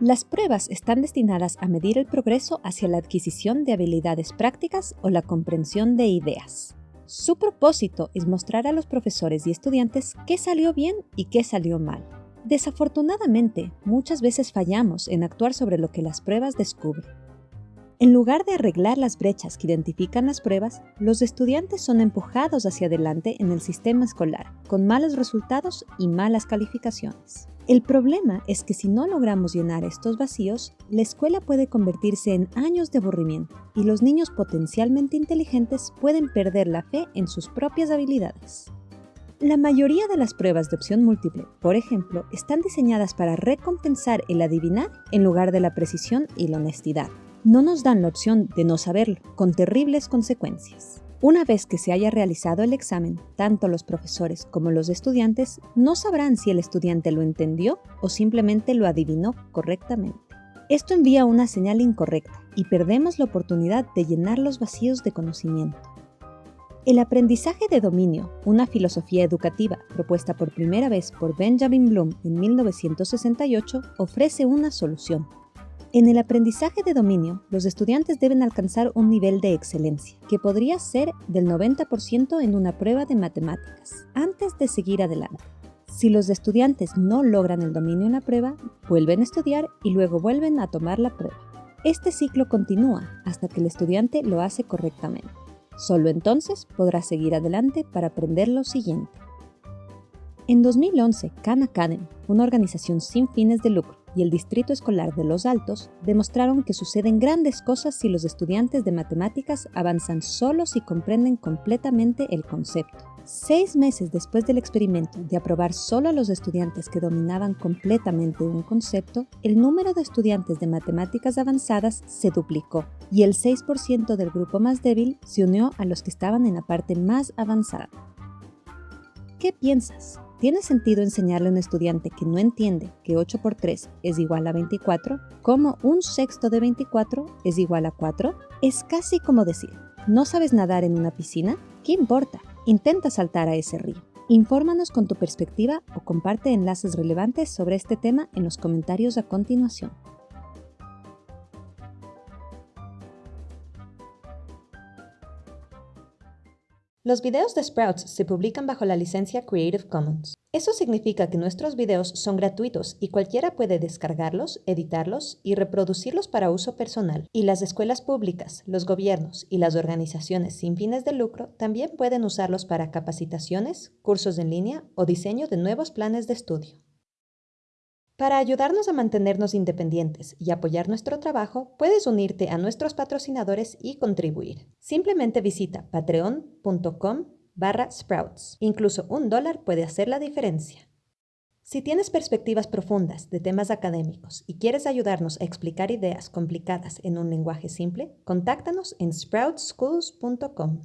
Las pruebas están destinadas a medir el progreso hacia la adquisición de habilidades prácticas o la comprensión de ideas. Su propósito es mostrar a los profesores y estudiantes qué salió bien y qué salió mal. Desafortunadamente, muchas veces fallamos en actuar sobre lo que las pruebas descubren. En lugar de arreglar las brechas que identifican las pruebas, los estudiantes son empujados hacia adelante en el sistema escolar, con malos resultados y malas calificaciones. El problema es que si no logramos llenar estos vacíos, la escuela puede convertirse en años de aburrimiento y los niños potencialmente inteligentes pueden perder la fe en sus propias habilidades. La mayoría de las pruebas de opción múltiple, por ejemplo, están diseñadas para recompensar el adivinar en lugar de la precisión y la honestidad. No nos dan la opción de no saberlo, con terribles consecuencias. Una vez que se haya realizado el examen, tanto los profesores como los estudiantes no sabrán si el estudiante lo entendió o simplemente lo adivinó correctamente. Esto envía una señal incorrecta y perdemos la oportunidad de llenar los vacíos de conocimiento. El aprendizaje de dominio, una filosofía educativa propuesta por primera vez por Benjamin Bloom en 1968, ofrece una solución. En el aprendizaje de dominio, los estudiantes deben alcanzar un nivel de excelencia, que podría ser del 90% en una prueba de matemáticas, antes de seguir adelante. Si los estudiantes no logran el dominio en la prueba, vuelven a estudiar y luego vuelven a tomar la prueba. Este ciclo continúa hasta que el estudiante lo hace correctamente. Solo entonces podrá seguir adelante para aprender lo siguiente. En 2011, Khan Academy, una organización sin fines de lucro, y el Distrito Escolar de Los Altos demostraron que suceden grandes cosas si los estudiantes de matemáticas avanzan solos y comprenden completamente el concepto. Seis meses después del experimento de aprobar solo a los estudiantes que dominaban completamente un concepto, el número de estudiantes de matemáticas avanzadas se duplicó y el 6% del grupo más débil se unió a los que estaban en la parte más avanzada. ¿Qué piensas? ¿Tiene sentido enseñarle a un estudiante que no entiende que 8 por 3 es igual a 24 cómo un sexto de 24 es igual a 4? Es casi como decir, ¿no sabes nadar en una piscina? ¿Qué importa? Intenta saltar a ese río. Infórmanos con tu perspectiva o comparte enlaces relevantes sobre este tema en los comentarios a continuación. Los videos de Sprouts se publican bajo la licencia Creative Commons. Eso significa que nuestros videos son gratuitos y cualquiera puede descargarlos, editarlos y reproducirlos para uso personal. Y las escuelas públicas, los gobiernos y las organizaciones sin fines de lucro también pueden usarlos para capacitaciones, cursos en línea o diseño de nuevos planes de estudio. Para ayudarnos a mantenernos independientes y apoyar nuestro trabajo, puedes unirte a nuestros patrocinadores y contribuir. Simplemente visita patreon.com barra sprouts. Incluso un dólar puede hacer la diferencia. Si tienes perspectivas profundas de temas académicos y quieres ayudarnos a explicar ideas complicadas en un lenguaje simple, contáctanos en sproutschools.com.